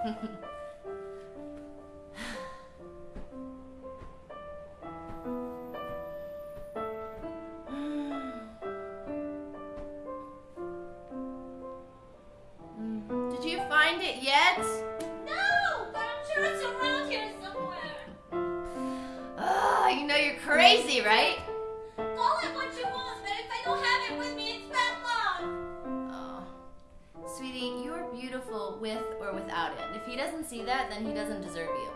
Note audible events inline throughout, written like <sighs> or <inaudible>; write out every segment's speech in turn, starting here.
<sighs> Did you find it yet? No, but I'm sure it's around here somewhere. Oh, you know you're crazy, right? See that, then he doesn't deserve you.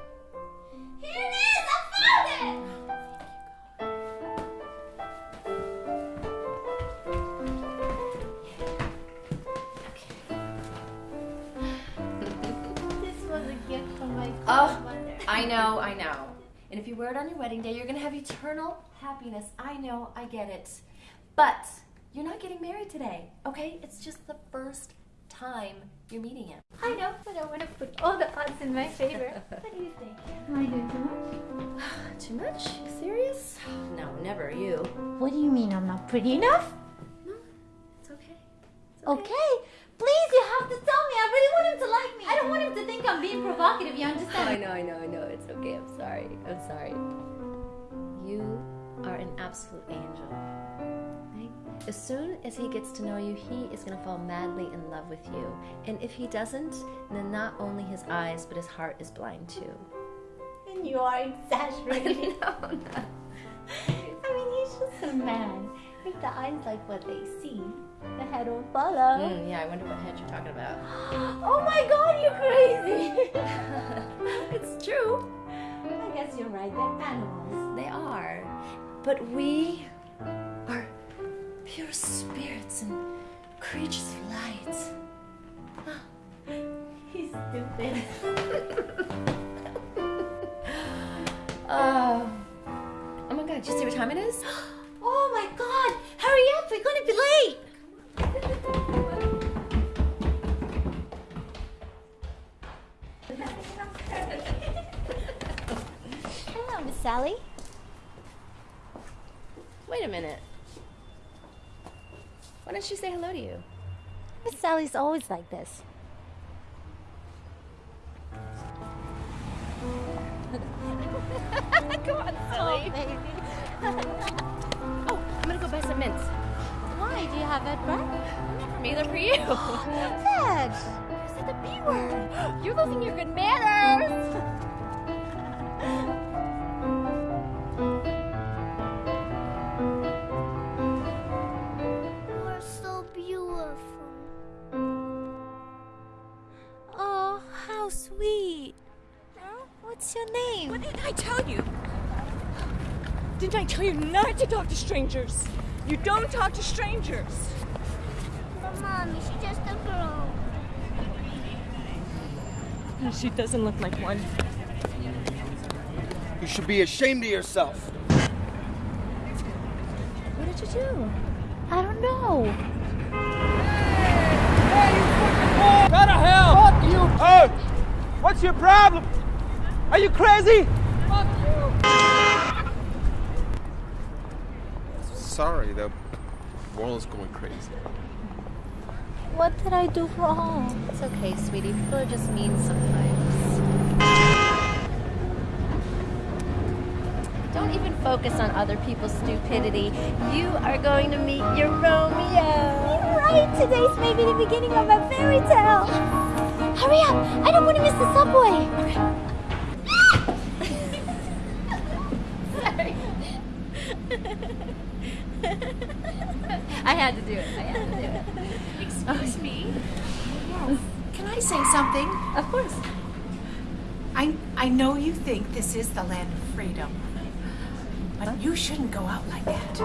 Here it is! I found it! This was a gift from my Oh. I know, I know. And if you wear it on your wedding day, you're gonna have eternal happiness. I know, I get it. But you're not getting married today, okay? It's just the first time you're meeting him. I know, but I want to put all the odds in my favor. <laughs> what do you think? Am I doing too much? <sighs> Too much? Serious? No, never you. What do you mean I'm not pretty enough? No, it's okay. It's Okay, please, you have to tell me. I really want him to like me. I don't want him to think I'm being provocative. You I understand? know, I know, I know. It's okay. I'm sorry. I'm sorry. You are an absolute angel. Right? As soon as he gets to know you, he is going to fall madly in love with you. And if he doesn't, then not only his eyes, but his heart is blind too. And you are exaggerating. <laughs> no, no. <laughs> I mean, he's just a man. If the eyes like what they see, the head will follow. Mm, yeah, I wonder what head you're talking about. <gasps> Oh my god, you're crazy! <laughs> it's true. I guess you're right, they're animals. They are. But we are pure spirits and creatures of light. <laughs> He's stupid. Oh. <laughs> Oh my god, did you see what time it is? <gasps> Oh my god! Hurry up, we're gonna be late! Wait a minute. Why don't she say hello to you? Miss Sally's always like this. <laughs> Come on, Oh, baby. <laughs> Oh, I'm gonna go buy some mints. Why? Do you have that bread? For me, they're for you. <gasps> Dad! You said the B word. <gasps> You're losing your good manners. <laughs> What's your name? What did I tell you? Didn't I tell you not to talk to strangers? You don't talk to strangers. But mommy, she's just a girl. She doesn't look like one. You should be ashamed of yourself. What did you do? I don't know. Go to hell! Fuck you! Hey! What's your problem? Are you crazy? Fuck you! Sorry, the world's going crazy. What did I do wrong? It's okay, sweetie. People are just mean sometimes. Don't even focus on other people's stupidity. You are going to meet your Romeo. Right, today's maybe the beginning of a fairy tale. Hurry up! I don't want to miss the subway. <laughs> I had to do it. I had to do it. Excuse me. Can I say something? Of course. I I know you think this is the land of freedom, but you shouldn't go out like that.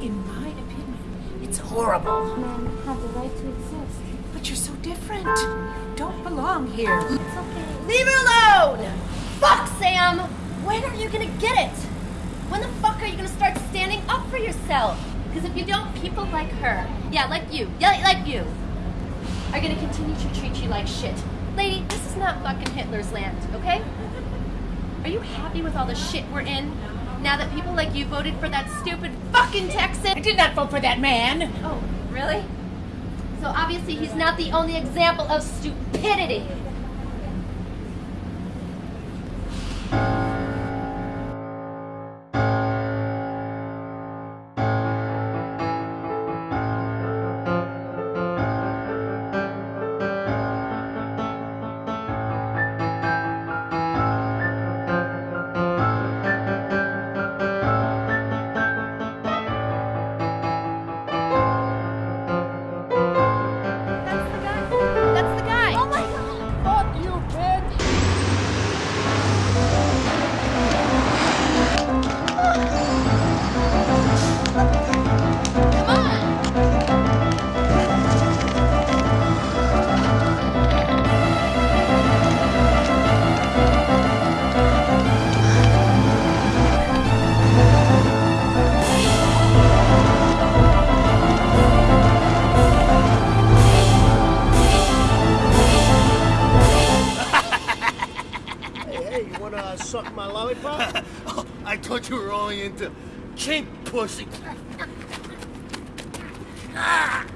In my opinion, it's horrible. Men have the right to exist. But you're so different. You don't belong here. It's okay. Leave her alone! Fuck, Sam! When are you gonna get it? When the fuck are you gonna start standing up for yourself? Because if you don't, people like her, yeah, like you, yeah, like you, are gonna continue to treat you like shit. Lady, this is not fucking Hitler's land, okay? Are you happy with all the shit we're in? Now that people like you voted for that stupid fucking Texan? I did not vote for that man. Oh, really? So obviously he's not the only example of stupidity. Into chink pussy. ah!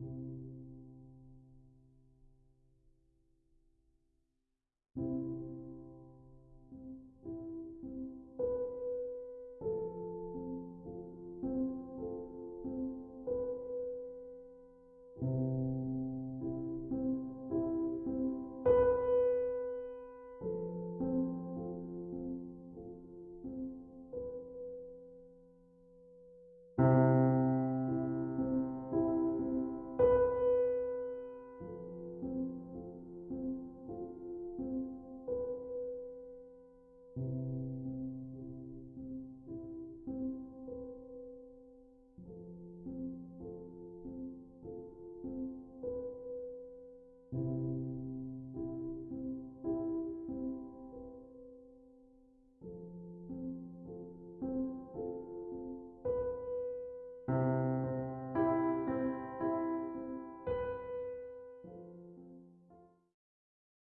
You